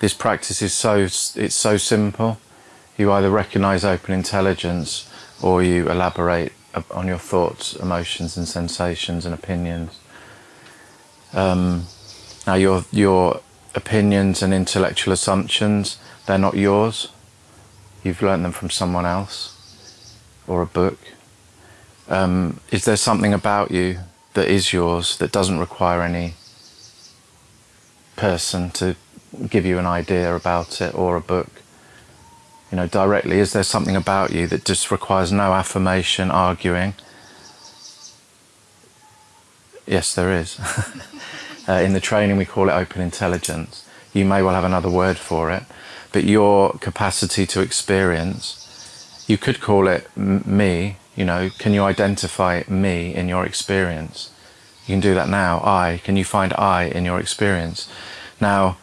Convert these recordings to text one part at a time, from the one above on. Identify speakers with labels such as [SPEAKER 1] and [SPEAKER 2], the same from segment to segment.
[SPEAKER 1] this practice is so it's so simple. You either recognize open intelligence or you elaborate on your thoughts, emotions, and sensations and opinions. Um, now, your your opinions and intellectual assumptions they're not yours. You've learned them from someone else or a book. Um, is there something about you that is yours that doesn't require any person to give you an idea about it or a book? You know, directly, is there something about you that just requires no affirmation, arguing? Yes, there is. uh, in the training, we call it open intelligence. You may well have another word for it, but your capacity to experience, you could call it me, you know, can you identify me in your experience? You can do that now. I, can you find I in your experience? Now,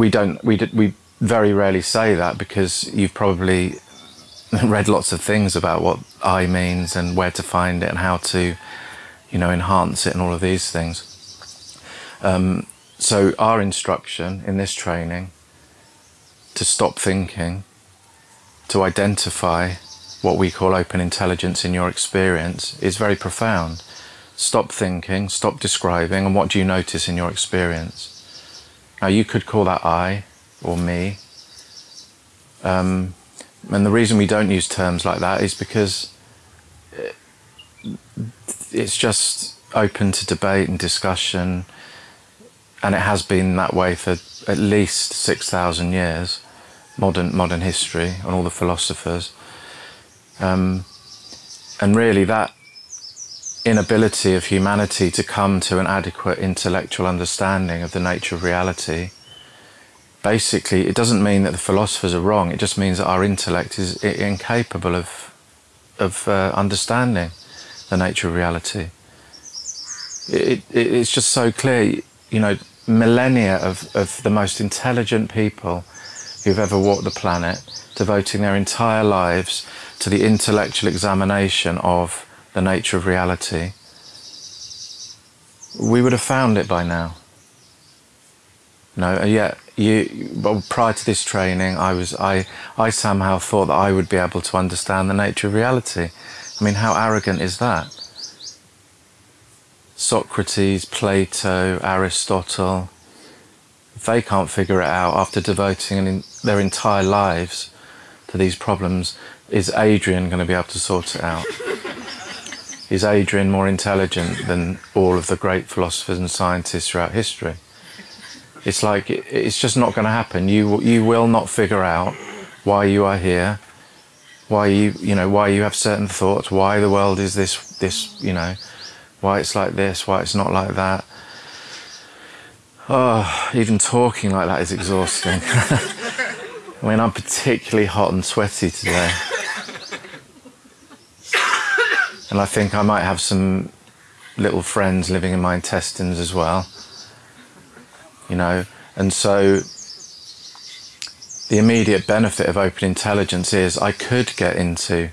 [SPEAKER 1] we don't, we, we very rarely say that because you've probably read lots of things about what I means and where to find it and how to, you know, enhance it and all of these things. Um, so our instruction in this training to stop thinking, to identify what we call open intelligence in your experience is very profound. Stop thinking, stop describing, and what do you notice in your experience? Now you could call that I, or me. Um, and the reason we don't use terms like that is because it's just open to debate and discussion, and it has been that way for at least 6,000 years, modern, modern history, and all the philosophers. Um, and really, that inability of humanity to come to an adequate intellectual understanding of the nature of reality basically, it doesn't mean that the philosophers are wrong. It just means that our intellect is incapable of of uh, understanding the nature of reality. It, it, it's just so clear, you know, millennia of, of the most intelligent people who've ever walked the planet, devoting their entire lives to the intellectual examination of the nature of reality. We would have found it by now. No, uh, yet you, well, prior to this training, I was, I, I somehow thought that I would be able to understand the nature of reality. I mean, how arrogant is that? Socrates, Plato, Aristotle, they can't figure it out after devoting their entire lives to these problems, is Adrian going to be able to sort it out? is Adrian more intelligent than all of the great philosophers and scientists throughout history? It's like it's just not going to happen. You you will not figure out why you are here, why you you know why you have certain thoughts, why the world is this this you know, why it's like this, why it's not like that. Oh, even talking like that is exhausting. I mean, I'm particularly hot and sweaty today. And I think I might have some little friends living in my intestines as well you know. And so the immediate benefit of open intelligence is I could get into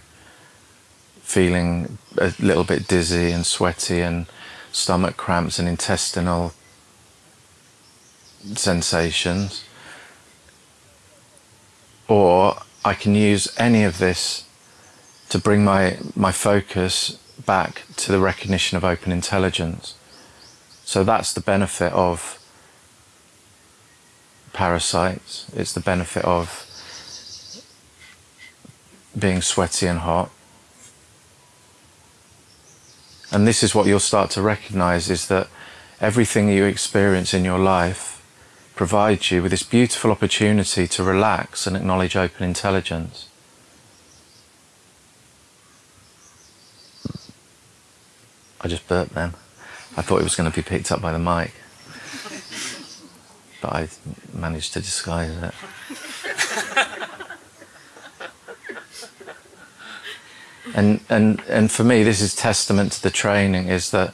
[SPEAKER 1] feeling a little bit dizzy and sweaty and stomach cramps and intestinal sensations. Or I can use any of this to bring my, my focus back to the recognition of open intelligence. So that's the benefit of parasites. It's the benefit of being sweaty and hot. And this is what you'll start to recognize is that everything you experience in your life provides you with this beautiful opportunity to relax and acknowledge open intelligence. I just burped then. I thought it was going to be picked up by the mic but I managed to disguise it. and and and for me, this is testament to the training. Is that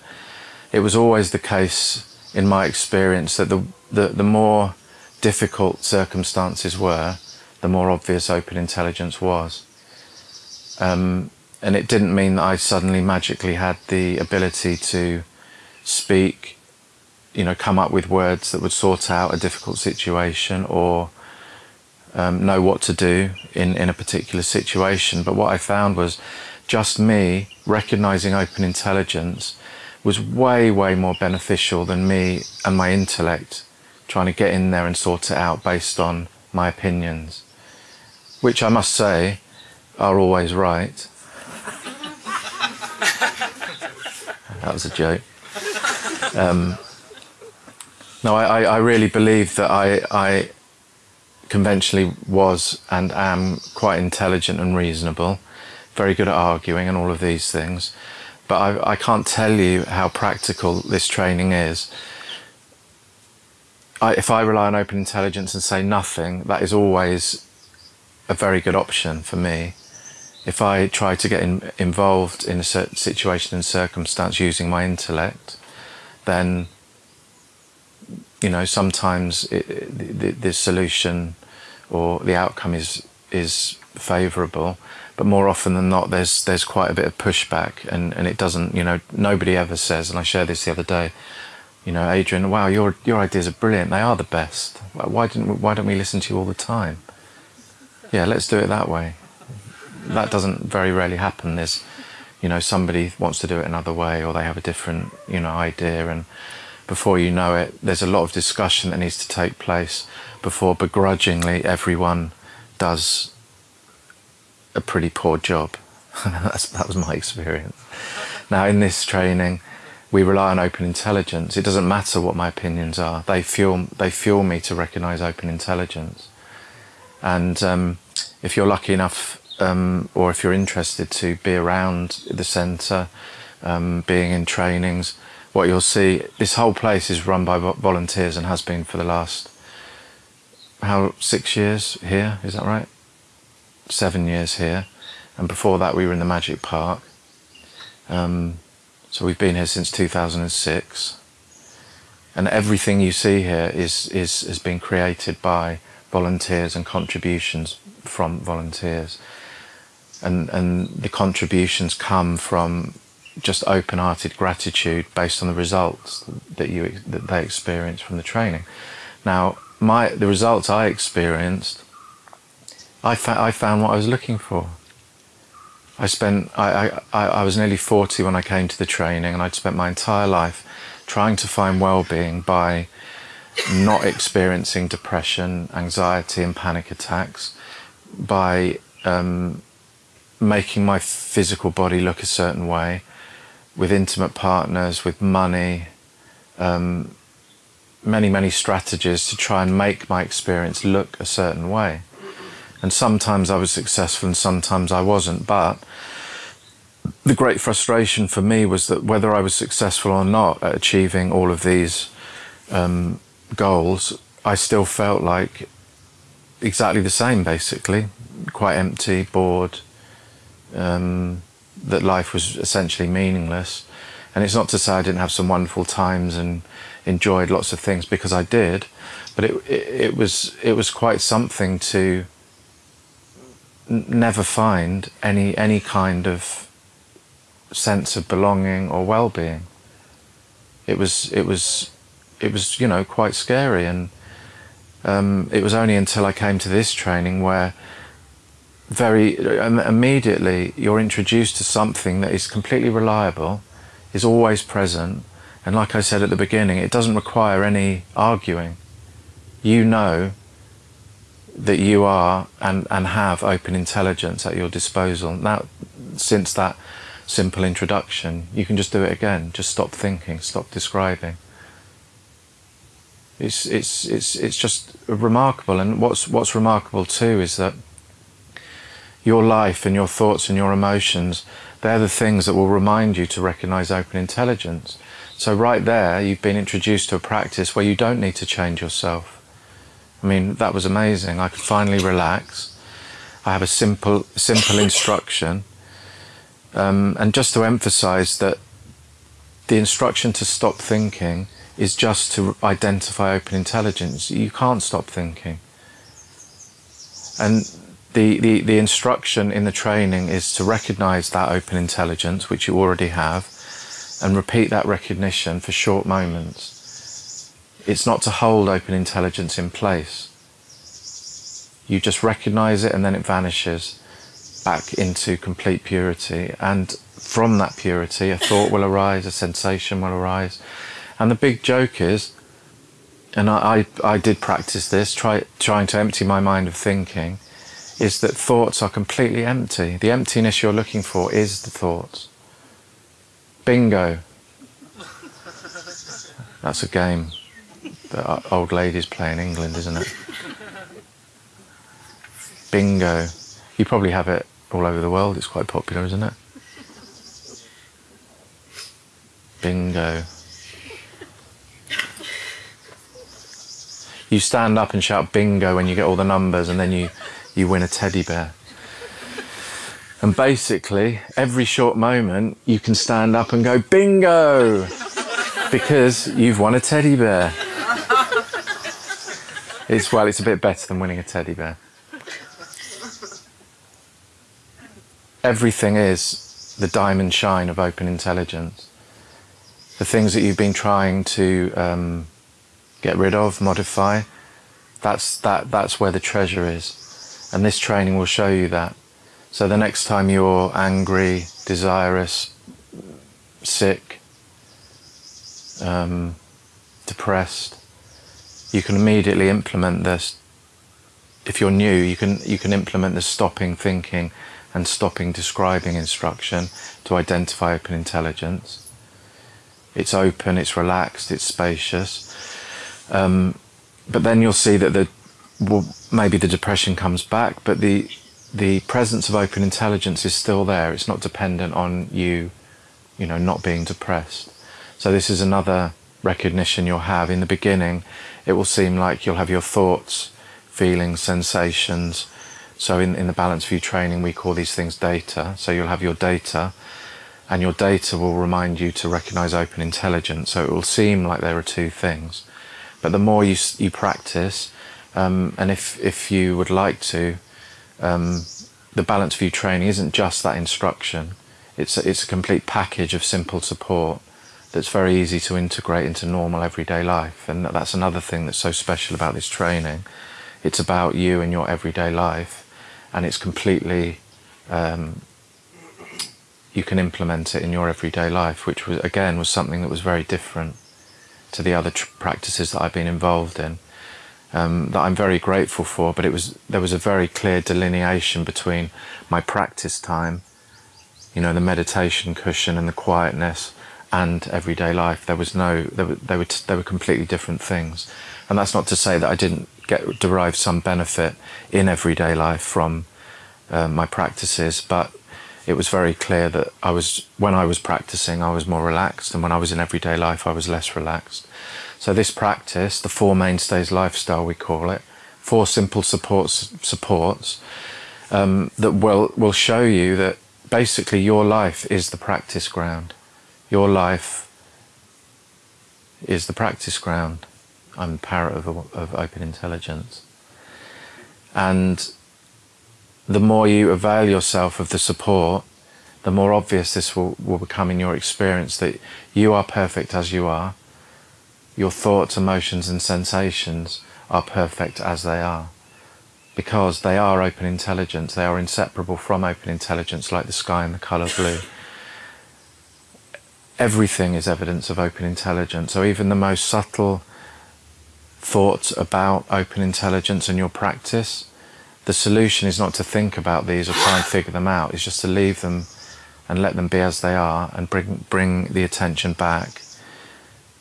[SPEAKER 1] it was always the case in my experience that the the, the more difficult circumstances were, the more obvious open intelligence was. Um, and it didn't mean that I suddenly magically had the ability to speak you know, come up with words that would sort out a difficult situation or um, know what to do in, in a particular situation. But what I found was just me recognizing open intelligence was way, way more beneficial than me and my intellect trying to get in there and sort it out based on my opinions, which I must say are always right. That was a joke. Um, no, I, I, really believe that I, I conventionally was and am quite intelligent and reasonable, very good at arguing and all of these things. But I, I can't tell you how practical this training is. I, if I rely on open intelligence and say nothing, that is always a very good option for me. If I try to get in, involved in a certain situation and circumstance using my intellect, then you know, sometimes it, the, the, solution or the outcome is is favourable, but more often than not, there's there's quite a bit of pushback, and, and it doesn't, you know, nobody ever says. And I shared this the other day. You know, Adrian, wow, your your ideas are brilliant. They are the best. Why didn't why don't we listen to you all the time? Yeah, let's do it that way. That doesn't very rarely happen. There's, you know, somebody wants to do it another way, or they have a different, you know, idea, and before you know it, there's a lot of discussion that needs to take place before begrudgingly everyone does a pretty poor job. that was my experience. Now, in this training, we rely on open intelligence. It doesn't matter what my opinions are. They fuel, they fuel me to recognize open intelligence. And um, if you're lucky enough, um, or if you're interested to be around the centre, um, being in trainings, what you'll see, this whole place is run by volunteers and has been for the last, how, six years here, is that right? Seven years here. And before that we were in the Magic Park. Um, so we've been here since 2006. And everything you see here is, is, has been created by volunteers and contributions from volunteers. And, and the contributions come from just open-hearted gratitude based on the results that you that they experience from the training. Now, my the results I experienced, I, fa I found what I was looking for. I spent I, I I was nearly 40 when I came to the training, and I'd spent my entire life trying to find well-being by not experiencing depression, anxiety, and panic attacks, by um, making my physical body look a certain way, with intimate partners, with money, um, many, many strategies to try and make my experience look a certain way. And sometimes I was successful and sometimes I wasn't. But the great frustration for me was that whether I was successful or not at achieving all of these um, goals, I still felt like exactly the same, basically. Quite empty, bored, um, that life was essentially meaningless. And it's not to say I didn't have some wonderful times and enjoyed lots of things because I did, but it it, it was it was quite something to never find any any kind of sense of belonging or well-being. It was it was it was you know quite scary, and um, it was only until I came to this training where very um, immediately you're introduced to something that is completely reliable, is always present, and like I said at the beginning, it doesn't require any arguing. You know that you are and, and have open intelligence at your disposal. Now, since that simple introduction, you can just do it again. Just stop thinking, stop describing. It's, it's, it's, it's just remarkable. And what's, what's remarkable too is that your life and your thoughts and your emotions, they're the things that will remind you to recognize open intelligence. So right there, you've been introduced to a practice where you don't need to change yourself. I mean, that was amazing. I could finally relax. I have a simple, simple instruction. Um, and just to emphasize that the instruction to stop thinking is just to identify open intelligence. You can't stop thinking. And the, the, the instruction in the training is to recognize that open intelligence, which you already have, and repeat that recognition for short moments. it's not to hold open intelligence in place. You just recognize it and then it vanishes back into complete purity. And from that purity, a thought will arise, a sensation will arise. And the big joke is, and I, I, I did practice this, try, trying to empty my mind of thinking, is that thoughts are completely empty. The emptiness you're looking for is the thoughts. Bingo. That's a game that old ladies play in England, isn't it? Bingo. You probably have it all over the world. It's quite popular, isn't it? Bingo. You stand up and shout bingo when you get all the numbers and then you, you win a teddy bear. And basically, every short moment, you can stand up and go bingo because you've won a teddy bear. It's well, it's a bit better than winning a teddy bear. Everything is the diamond shine of open intelligence. The things that you've been trying to um, get rid of, modify, that's, that, that's where the treasure is. And this training will show you that. So the next time you're angry, desirous, sick, um, depressed, you can immediately implement this. If you're new, you can, you can implement the stopping thinking and stopping describing instruction to identify open intelligence. It's open, it's relaxed, it's spacious. Um, but then you'll see that the well, maybe the depression comes back, but the the presence of open intelligence is still there. It's not dependent on you, you know, not being depressed. So this is another recognition you'll have. In the beginning, it will seem like you'll have your thoughts, feelings, sensations. So in, in the Balanced View training, we call these things data. So you'll have your data, and your data will remind you to recognize open intelligence. So it will seem like there are two things. But the more you, you practice, um, and if, if you would like to, um, the Balanced View training isn't just that instruction. It's a, it's a complete package of simple support that's very easy to integrate into normal everyday life. And that's another thing that's so special about this training. It's about you and your everyday life, and it's completely, um, you can implement it in your everyday life, which was, again, was something that was very different to the other practices that I've been involved in. Um, that I'm very grateful for, but it was there was a very clear delineation between my practice time, you know, the meditation cushion and the quietness, and everyday life. There was no, they were, they were, they were completely different things. And that's not to say that I didn't get derive some benefit in everyday life from uh, my practices, but it was very clear that I was, when I was practicing, I was more relaxed, and when I was in everyday life, I was less relaxed. So this practice, the four mainstays lifestyle, we call it, four simple supports, supports um, that will will show you that basically your life is the practice ground your life is the practice ground. I'm the parrot of, of open intelligence. And the more you avail yourself of the support, the more obvious this will, will become in your experience that you are perfect as you are. Your thoughts, emotions and sensations are perfect as they are. Because they are open intelligence, they are inseparable from open intelligence like the sky and the colour blue everything is evidence of open intelligence. So even the most subtle thoughts about open intelligence and your practice, the solution is not to think about these or try and figure them out. It's just to leave them and let them be as they are and bring bring the attention back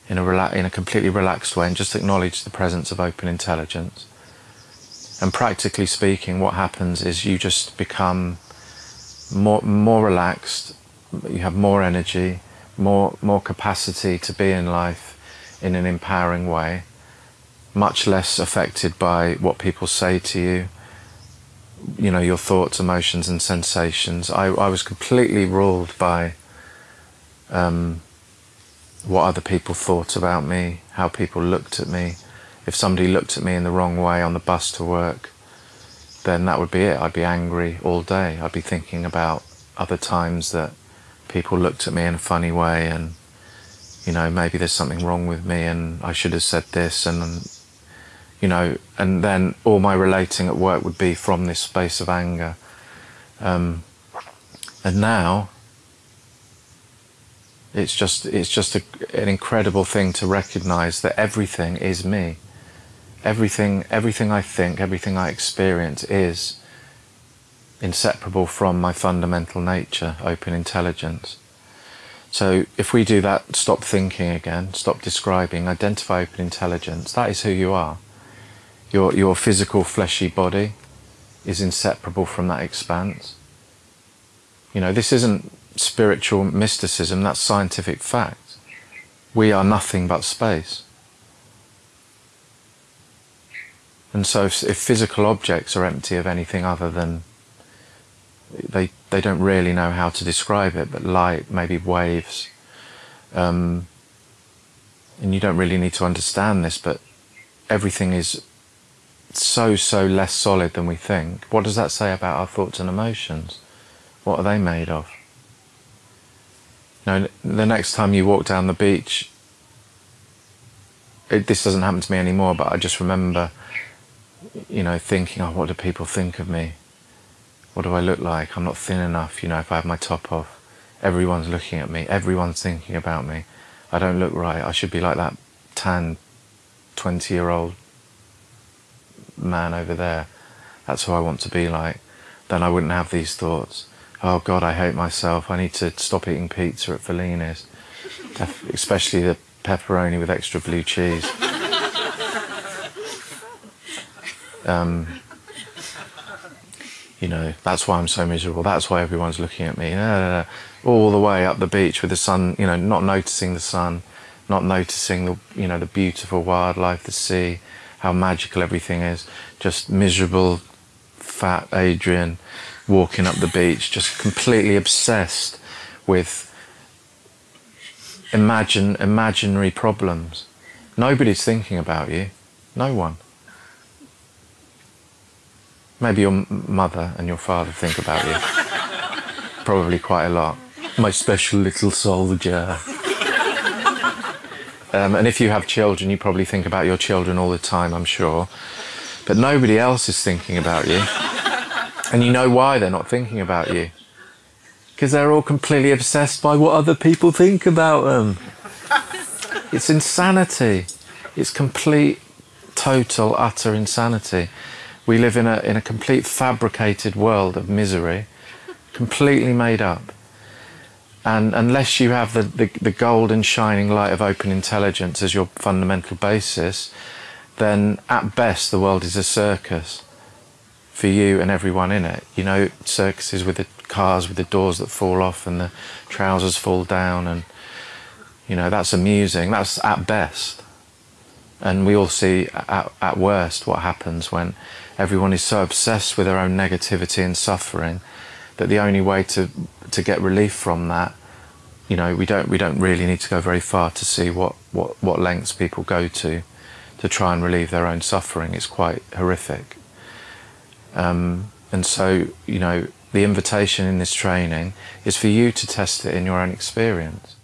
[SPEAKER 1] in a in a completely relaxed way and just acknowledge the presence of open intelligence. And practically speaking, what happens is you just become more more relaxed. You have more energy more, more capacity to be in life in an empowering way, much less affected by what people say to you, you know, your thoughts, emotions and sensations. I, I was completely ruled by um, what other people thought about me, how people looked at me. If somebody looked at me in the wrong way on the bus to work, then that would be it. I'd be angry all day. I'd be thinking about other times that people looked at me in a funny way and you know, maybe there's something wrong with me and I should have said this and, you know, and then all my relating at work would be from this space of anger. Um, and now it's just it's just a, an incredible thing to recognize that everything is me. Everything everything I think everything I experience is inseparable from my fundamental nature open intelligence. So if we do that stop thinking again stop describing identify open intelligence that is who you are. Your your physical fleshy body is inseparable from that expanse. You know this isn't spiritual mysticism, that's scientific fact. We are nothing but space. And so if, if, physical objects are empty of anything other than they they don't really know how to describe it, but light, maybe waves, um, and you don't really need to understand this, but everything is so so less solid than we think. What does that say about our thoughts and emotions? What are they made of? You know, the next time you walk down the beach, it, this doesn't happen to me anymore, but I just remember, you know, thinking, oh, what do people think of me? What do I look like? I'm not thin enough, you know, if I have my top off. Everyone's looking at me. Everyone's thinking about me. I don't look right. I should be like that tan 20 year old man over there. That's who I want to be like. Then I wouldn't have these thoughts oh God, I hate myself. I need to stop eating pizza at Fellini's, especially the pepperoni with extra blue cheese. Um, you know, that's why I'm so miserable. That's why everyone's looking at me. All the way up the beach with the sun, you know, not noticing the sun, not noticing the, you know, the beautiful wildlife, the sea, how magical everything is. Just miserable, fat Adrian walking up the beach, just completely obsessed with imagine imaginary problems. Nobody's thinking about you. No one. Maybe your mother and your father think about you. Probably quite a lot. My special little soldier. Um, and if you have children, you probably think about your children all the time, I'm sure. But nobody else is thinking about you. And you know why they're not thinking about you. Because they're all completely obsessed by what other people think about them. It's insanity. It's complete, total, utter insanity. We live in a, in a complete fabricated world of misery, completely made up. And unless you have the, the, the golden shining light of open intelligence as your fundamental basis, then at best the world is a circus for you and everyone in it. You know, circuses with the cars with the doors that fall off and the trousers fall down, and you know that's amusing. That's at best, and we all see at, at worst what happens when everyone is so obsessed with their own negativity and suffering that the only way to to get relief from that you know we don't we don't really need to go very far to see what what what lengths people go to to try and relieve their own suffering it's quite horrific um, and so, you know, the invitation in this training is for you to test it in your own experience.